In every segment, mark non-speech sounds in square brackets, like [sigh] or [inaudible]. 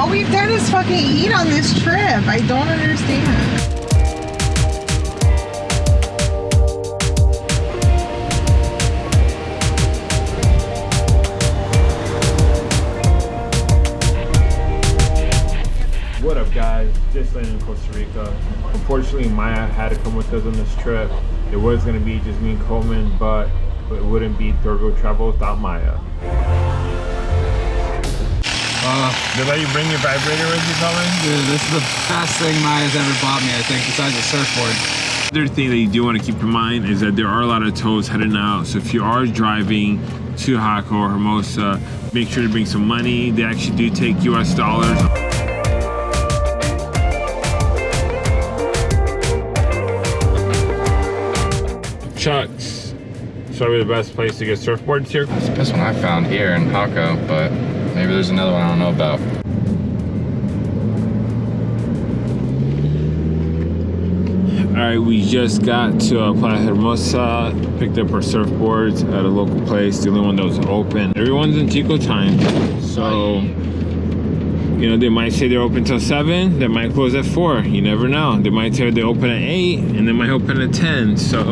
All we've done is fucking eat on this trip. I don't understand. What up, guys? Just landed in Costa Rica. Unfortunately, Maya had to come with us on this trip. It was gonna be just me and Coleman, but it wouldn't be Third Wheel Travel without Maya. Uh, did I let you bring your vibrator with you, Coleman? Dude, this is the best thing Maya's ever bought me, I think, besides a surfboard. Other thing that you do want to keep in mind is that there are a lot of tows heading out. So if you are driving to Jaco or Hermosa, make sure to bring some money. They actually do take US dollars. Chuck's. It's probably the best place to get surfboards here. It's the best one I found here in Jaco, but maybe there's another one I don't know about. All right, we just got to uh, Playa Hermosa, picked up our surfboards at a local place, the only one that was open. Everyone's in Tico time, so you know they might say they're open till seven, they might close at four. You never know. They might say they open at eight, and they might open at ten. So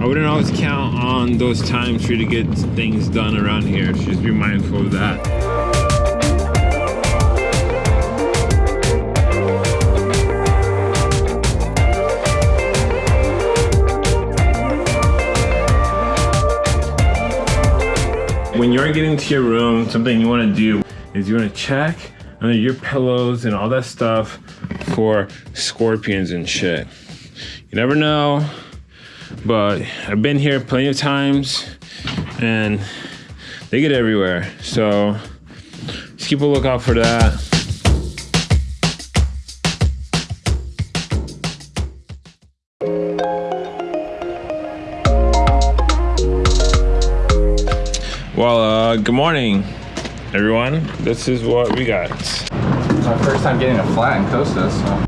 I wouldn't always count on those times for you to get things done around here. Just be mindful of that. When you're getting to your room, something you want to do is you want to check under your pillows and all that stuff for scorpions and shit. You never know, but I've been here plenty of times and they get everywhere. So just keep a lookout for that. Well, uh, good morning, everyone. This is what we got. It's my first time getting a flat in Costa, so.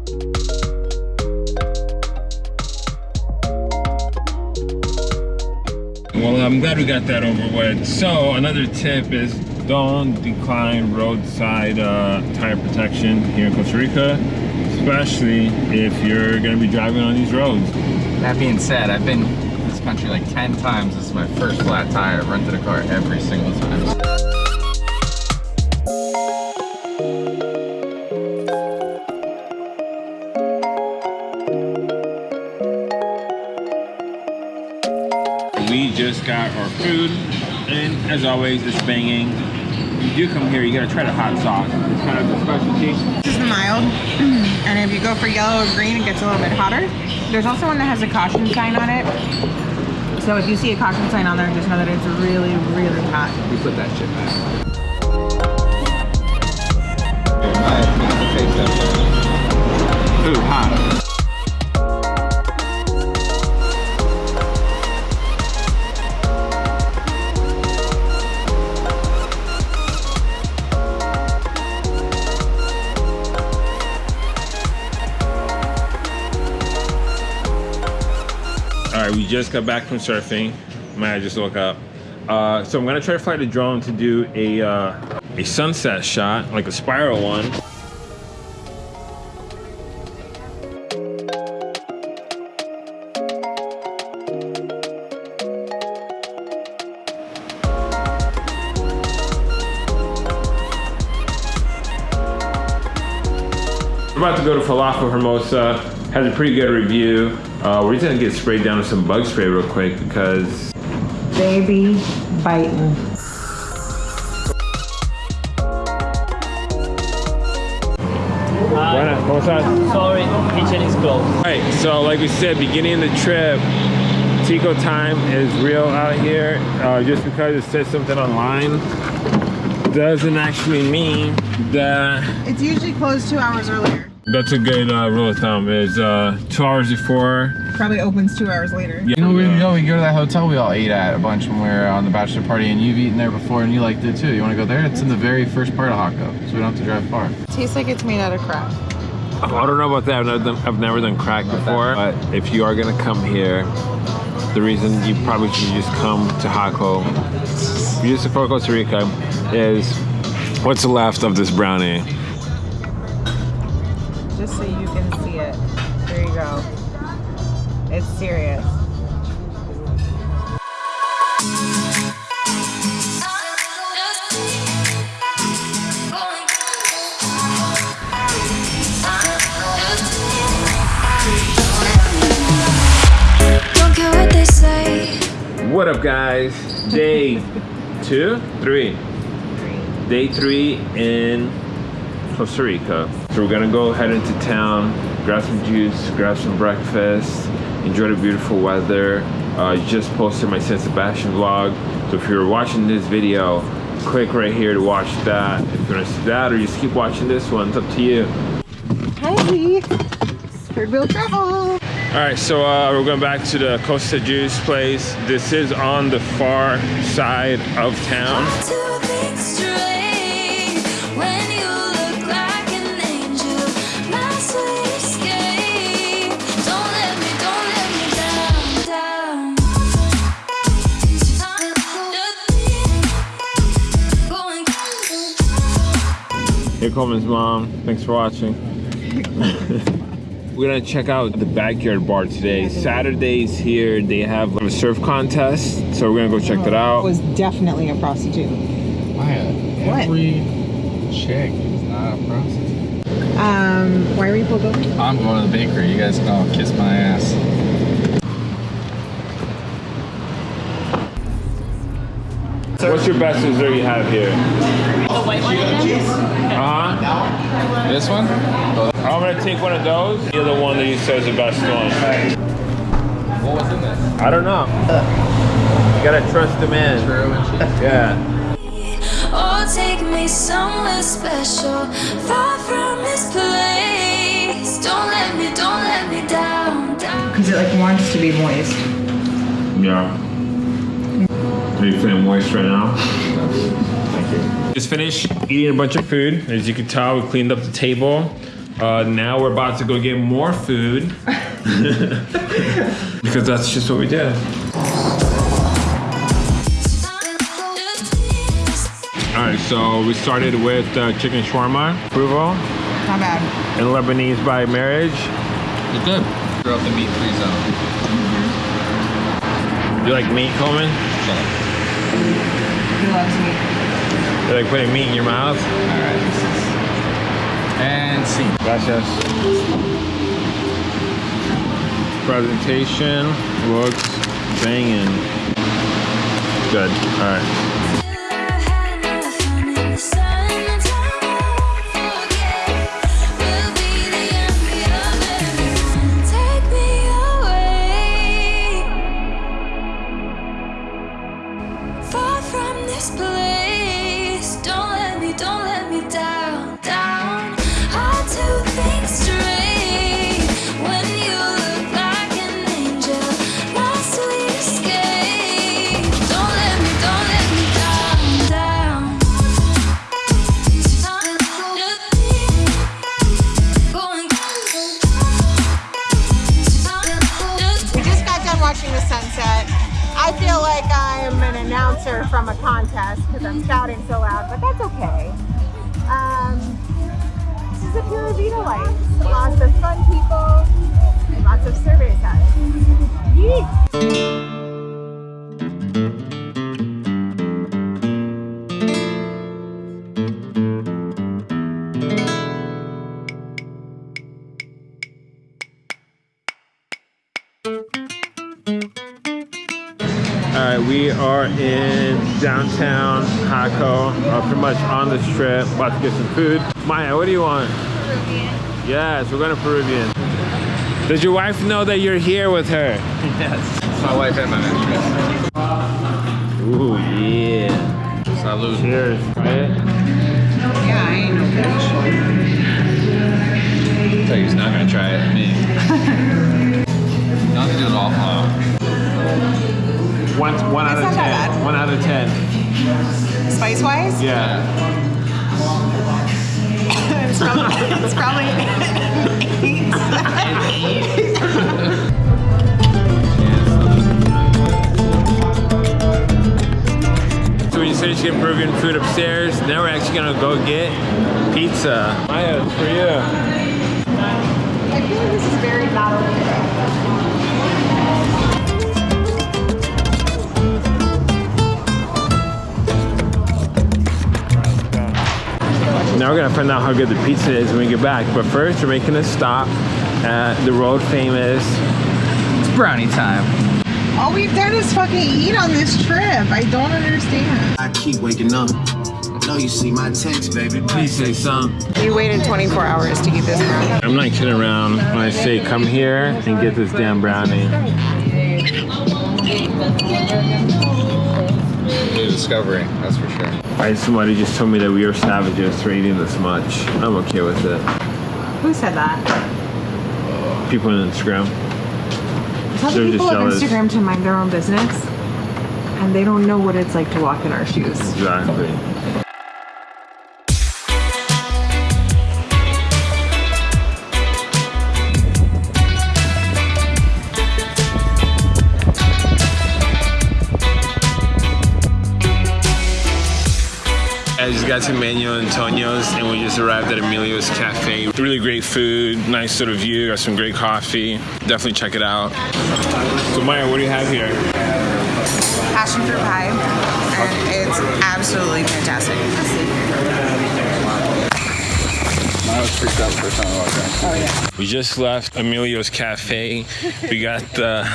Well, I'm glad we got that over with. So, another tip is don't decline roadside uh, tire protection here in Costa Rica, especially if you're going to be driving on these roads. That being said, I've been this country like 10 times. This is my first flat tire. I've rented a car every single time. We just got our food, and as always, it's banging. If you do come here, you gotta try the hot sauce. It's kind of the specialty. This is mild. [clears throat] And if you go for yellow or green, it gets a little bit hotter. There's also one that has a caution sign on it. So if you see a caution sign on there, just know that it's really, really hot. We put that shit back. Ooh, hot. Just got back from surfing. Man, I just woke up. Uh, so I'm gonna try to fly the drone to do a uh, a sunset shot, like a spiral one. We're about to go to Falafel Hermosa. Has a pretty good review. Uh, we're just gonna get sprayed down with some bug spray real quick because Baby biting. Buenas, ¿cómo estás? Sorry, kitchen is closed. All right, so like we said, beginning of the trip, Tico time is real out here. Uh, just because it says something online doesn't actually mean that It's usually closed two hours earlier. That's a good uh, rule of thumb is uh, two hours before. Probably opens two hours later. Yeah, You know, we go, we go to that hotel we all ate at a bunch when we were on the bachelor party, and you've eaten there before, and you liked it too. You want to go there? It's in the very first part of Jaco, so we don't have to drive far. tastes like it's made out of crap. Oh, I don't know about that. I've never done, I've never done crack before. But if you are gonna come here, the reason you probably should just come to Jaco, just for Costa Rica, is what's left of this brownie. Just so you can see it. There you go. It's serious. What. What up, guys? Day two, three. Day three in Costa Rica. So we're gonna go head into town, grab some juice, grab some breakfast, enjoy the beautiful weather. Uh, I just posted my San Sebastian vlog. So if you're watching this video, click right here to watch that. If you wanna see that or just keep watching this one, it's up to you. Hey! Third wheel travel! All right, so uh, we're going back to the Costa Juice place. This is on the far side of town. Here comes mom. Thanks for watching. We're gonna check out the backyard bar today. Saturdays here they have a surf contest, so we're gonna go check that out. It was definitely a prostitute. Maya, What? every chick is not a prostitute. Um, why were you pulled over? I'm going to the bakery. You guys can all kiss my ass. What's your best dessert you have here? The white one again? Uh-huh. This one? I'm gonna take one of those. You're The other one that you said is the best one. what was in this? I don't know. You gotta trust the man. Churro. Yeah. Oh, take me somewhere special, far from this place. Don't let me, don't let me down, down. Because it like wants to be moist. Yeah. Are you feeling moist right now? Thank. Just finished eating a bunch of food. As you can tell, we cleaned up the table. Uh, now we're about to go get more food. [laughs] because that's just what we did. All right, so we started with uh, chicken shawarma, approval, Not bad. and Lebanese by marriage. It's good. Throw up the meat-free zone. You like meat, Coleman? Shut up. He loves me. You're like putting meat in your mouth? All right. And scene. Gracias. Presentation looks banging. Good. All I'm shouting so on the strip, about to get some food. Maya, what do you want? Peruvian. Yes, we're going to Peruvian. Does your wife know that you're here with her? Yes. It's my wife and my mistress. Ooh, yeah. Salud. Cheers. Try it. Yeah, I ain't no bitch. tell you he's not gonna try it. Me. Not to do it all. One, one out of not ten. One out of ten. Spice wise, Yeah. [laughs] it's probably, it's probably eight. [laughs] So we just finished getting Peruvian food upstairs. Now we're actually gonna go get pizza. Maya, it's for you. I feel like this is very not Now we're gonna find out how good the pizza is when we get back. But first, we're making a stop at the world famous. It's brownie time. All we've done is fucking eat on this trip. I don't understand. I keep waking up. I know you see my text, baby. Please say something. You waited 24 hours to get this brownie. I'm not kidding around when I say come here and get this damn brownie. [laughs] New discovery, that's for sure. Right, somebody just told me that we are savages for eating this much. I'm okay with it. Who said that? People on Instagram. Tell They're the people just of. Instagram to mind their own business. And they don't know what it's like to walk in our shoes. Exactly. Got to Manuel Antonio's and we just arrived at Emilio's Cafe. Really great food, nice sort of view, got some great coffee. Definitely check it out. So Maya, what do you have here? passion fruit pie, and it's absolutely fantastic. Freaked out walked in. We just left Emilio's Cafe. We got the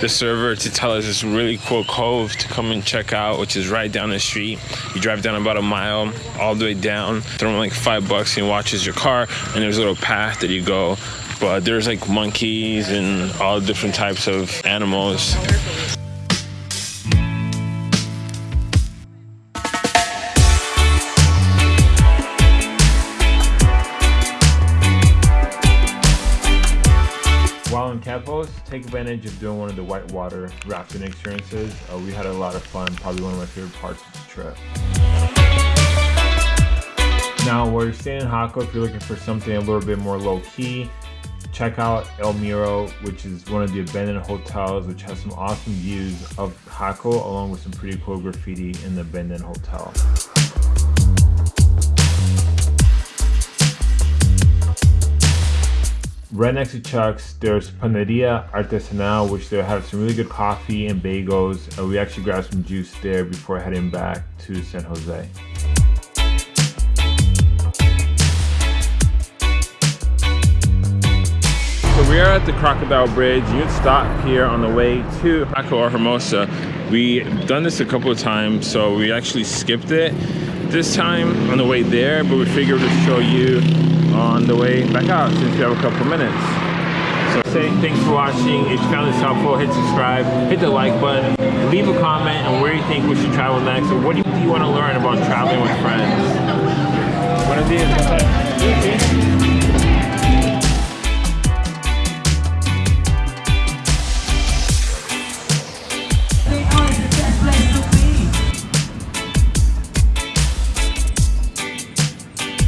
the server to tell us this really cool cove to come and check out, which is right down the street. You drive down about a mile, all the way down. Throw in like five bucks and he watches your car, and there's a little path that you go. But there's like monkeys and all different types of animals. Take advantage of doing one of the whitewater rafting experiences. Uh, we had a lot of fun, probably one of my favorite parts of the trip. Now, while you're staying in Jaco, if you're looking for something a little bit more low key, check out El Miro, which is one of the abandoned hotels, which has some awesome views of Jaco, along with some pretty cool graffiti in the abandoned hotel. Right next to Chuck's, there's Paneria Artesanal, which they have some really good coffee and bagels. Uh, we actually grabbed some juice there before heading back to San Jose. So we are at the Crocodile Bridge. You would stop here on the way to Jaco or Hermosa. We've done this a couple of times, so we actually skipped it this time on the way there, but we figured we'd show you on the way back out since we have a couple minutes. So thanks for watching. If you found this helpful, hit subscribe, hit the like button, leave a comment on where you think we should travel next, or what do you, do you want to learn about traveling with friends. Buenos días.